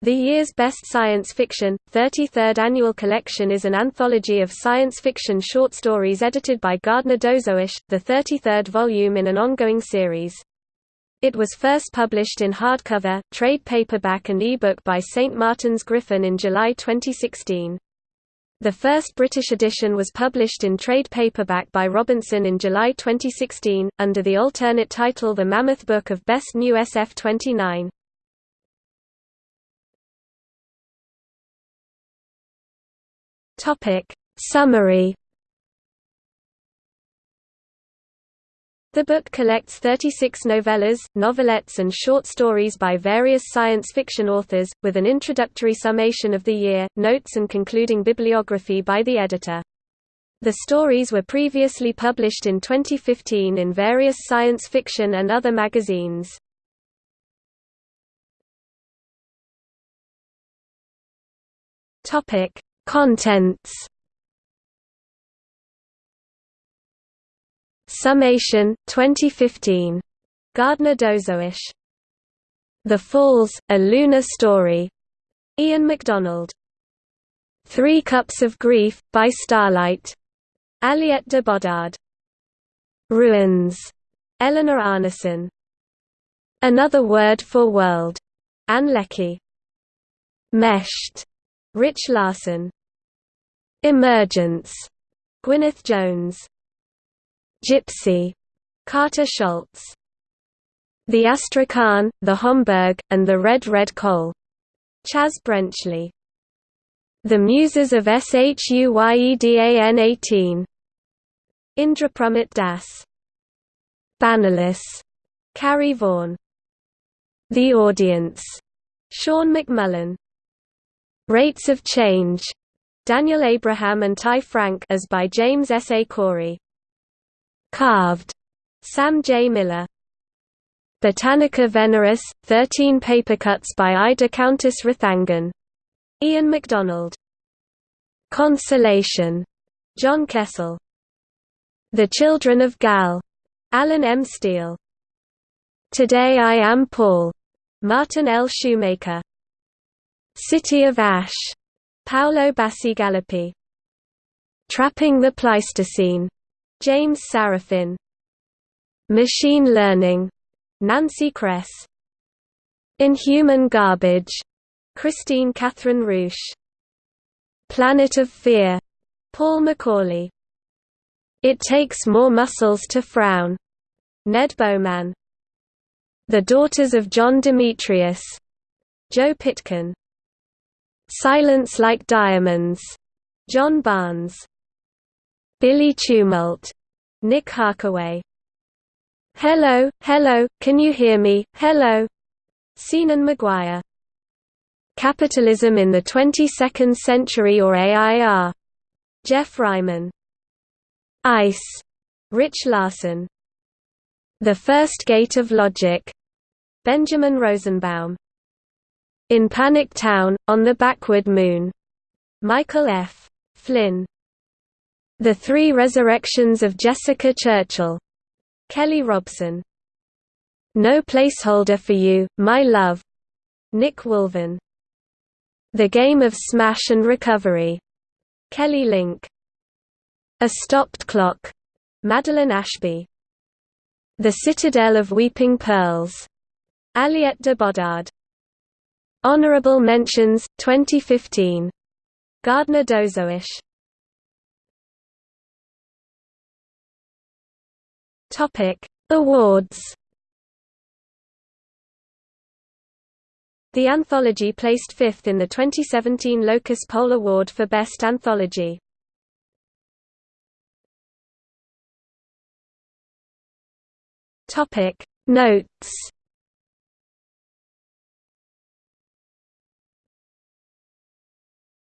The year's Best Science Fiction, 33rd Annual Collection is an anthology of science fiction short stories edited by Gardner Dozois, the 33rd volume in an ongoing series. It was first published in hardcover, trade paperback and ebook by St. Martin's Griffin in July 2016. The first British edition was published in trade paperback by Robinson in July 2016, under the alternate title The Mammoth Book of Best New SF 29. Topic Summary The book collects 36 novellas, novelettes and short stories by various science fiction authors, with an introductory summation of the year, notes and concluding bibliography by the editor. The stories were previously published in 2015 in various science fiction and other magazines. Contents Summation, 2015. Gardner Dozois. The Falls, A Lunar Story. Ian McDonald. Three Cups of Grief, by Starlight. Aliette de Bodard. Ruins. Eleanor Arnason. Another Word for World. Ann Leckie. Meshed. Rich Larson. Emergence, Gwyneth Jones. Gypsy, Carter Scholz. The Astrakhan, the Homburg, and the Red Red Coal. Chaz Brenchley. The Muses of Shuyedan 18. Indrapramit Das. Bannerless. Carrie Vaughan. The Audience. Sean McMullen. Rates of Change. Daniel Abraham and Ty Franck as by James S. A. Corey. Carved. Sam J. Miller. Botanica Veneris, 13 papercuts by Ida Countess Rathangan. Ian McDonald. Consolation. John Kessel. The Children of Gal. Allen M. Steele. Today I Am Paul. Martin L. Shoemaker. City of Ash. Paolo Bacigalupi. Trapping the Pleistocene. James Sarafin. Machine Learning. Nancy Kress. Inhuman Garbage. Kristine Kathryn Rusch. Planet of Fear. Paul McAuley. It Takes More Muscles to Frown. Ned Beauman. The Daughters of John Demetrius. Joe Pitkin. Silence Like Diamonds, John Barnes. Billy Tumult, Nick Harkaway. Hello, hello, can you hear me, hello? Seanan McGuire. Capitalism in the 22nd Century or AIR. Jeff Ryman. Ice. Rich Larson. The First Gate of Logic. Benjamin Rosenbaum. In Panic Town, on the Backward Moon. Michael F. Flynn. The Three Resurrections of Jessica Churchill. Kelly Robson. No Placeholder for You, My Love. Nick Wolven. The Game of Smash and Recovery. Kelly Link. A Stopped Clock. Madeline Ashby. The Citadel of Weeping Pearls. Aliette de Bodard. Honorable Mentions, 2015. Gardner Dozois. Topic: Awards. The anthology placed fifth in the 2017 Locus Poll Award for Best Anthology. Topic: Notes